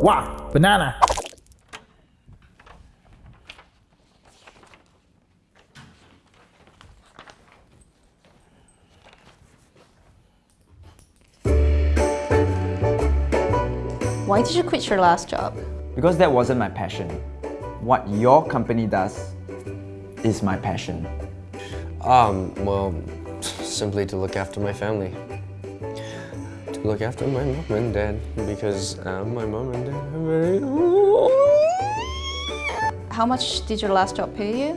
Wow, banana. Why did you quit your last job? Because that wasn't my passion. What your company does is my passion. Um, well, simply to look after my family. To look after my mom and dad, because uh, my mom and dad are very... How much did your last job pay you?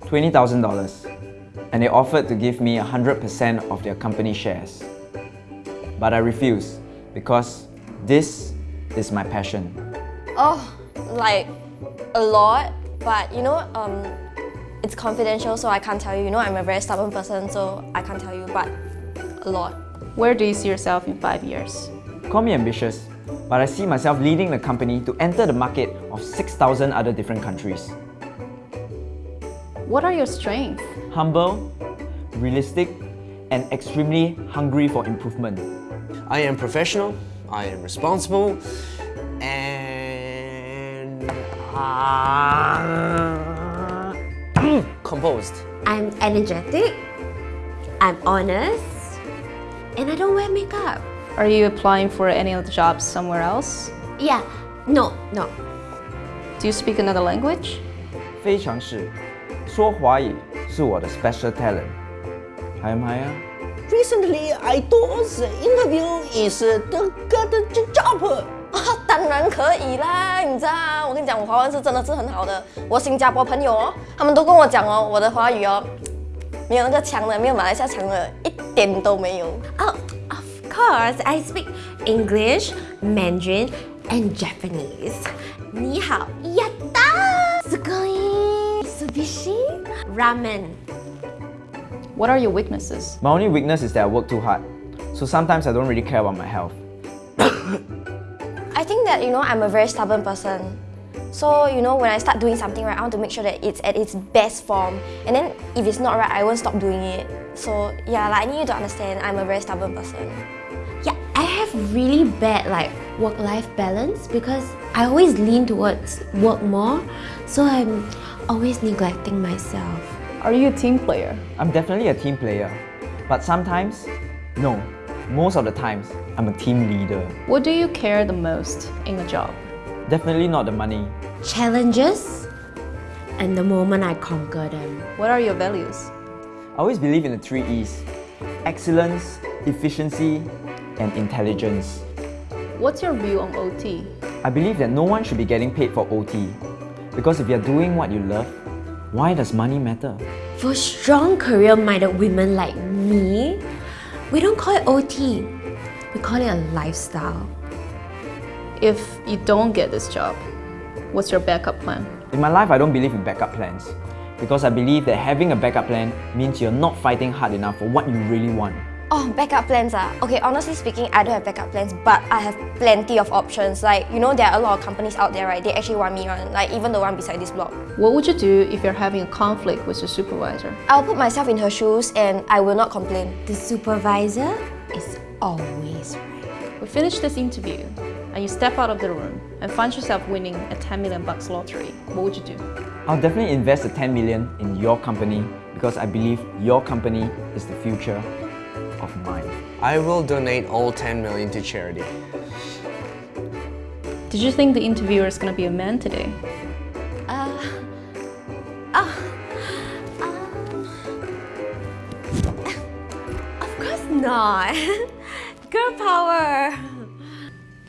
$20,000 and they offered to give me 100% of their company shares. But I refused because this is my passion. Oh, like a lot, but you know, um, it's confidential, so I can't tell you. You know, I'm a very stubborn person, so I can't tell you, but a lot. Where do you see yourself in five years? Call me ambitious, but I see myself leading the company to enter the market of 6,000 other different countries. What are your strengths? Humble, realistic, and extremely hungry for improvement. I am professional, I am responsible, and... Uh, composed. I'm energetic, I'm honest, and I don't wear makeup. Are you applying for any of the jobs somewhere else? Yeah, no, no. Do you speak another language? 非常是，说华语是我的 special talent。还有吗呀？ Recently, I thought the interview is the good job. 啊，当然可以啦！你知道啊，我跟你讲，我华文是真的是很好的。我新加坡朋友哦，他们都跟我讲哦，我的华语哦，没有那个强的，没有马来西亚强的，一 点都没有。 Oh, of course, I speak English, Mandarin, and Japanese. 你好，やった！すごい！Subishi? Ramen. What are your weaknesses? My only weakness is that I work too hard. So sometimes I don't really care about my health. I think that, you know, I'm a very stubborn person. So, you know, when I start doing something right, I want to make sure that it's at its best form. And then if it's not right, I won't stop doing it. So, yeah, like, I need you to understand I'm a very stubborn person. Yeah, I have really bad like work-life balance because I always lean towards work more, so I'm always neglecting myself. Are you a team player? I'm definitely a team player. But sometimes, no. Most of the times, I'm a team leader. What do you care the most in a job? Definitely not the money. Challenges and the moment I conquer them. What are your values? I always believe in the three E's. Excellence, efficiency, and intelligence. What's your view on OT? I believe that no one should be getting paid for OT. Because if you're doing what you love, why does money matter? For strong career-minded women like me, we don't call it OT. We call it a lifestyle. If you don't get this job, what's your backup plan? In my life, I don't believe in backup plans. Because I believe that having a backup plan means you're not fighting hard enough for what you really want. Oh, backup plans ah. Okay, honestly speaking, I don't have backup plans, but I have plenty of options. Like, you know, there are a lot of companies out there, right? They actually want me on, like even the one beside this block. What would you do if you're having a conflict with your supervisor? I'll put myself in her shoes and I will not complain. The supervisor is always right. We finished this interview and you step out of the room and find yourself winning a 10 million bucks lottery. What would you do? I'll definitely invest the 10 million in your company because I believe your company is the future of mine. I will donate all 10 million to charity. Did you think the interviewer is going to be a man today? Uh, oh, um, of course not. Girl power.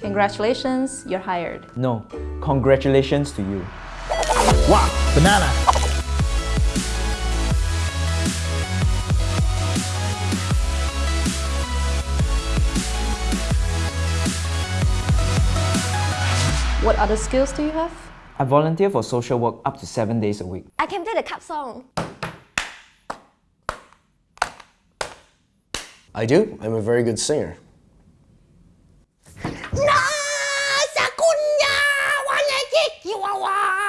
Congratulations, you're hired. No, congratulations to you. Wow, banana. What other skills do you have? I volunteer for social work up to 7 days a week. I can play the cup song. I do. I'm a very good singer. なあさくにゃわねききわわ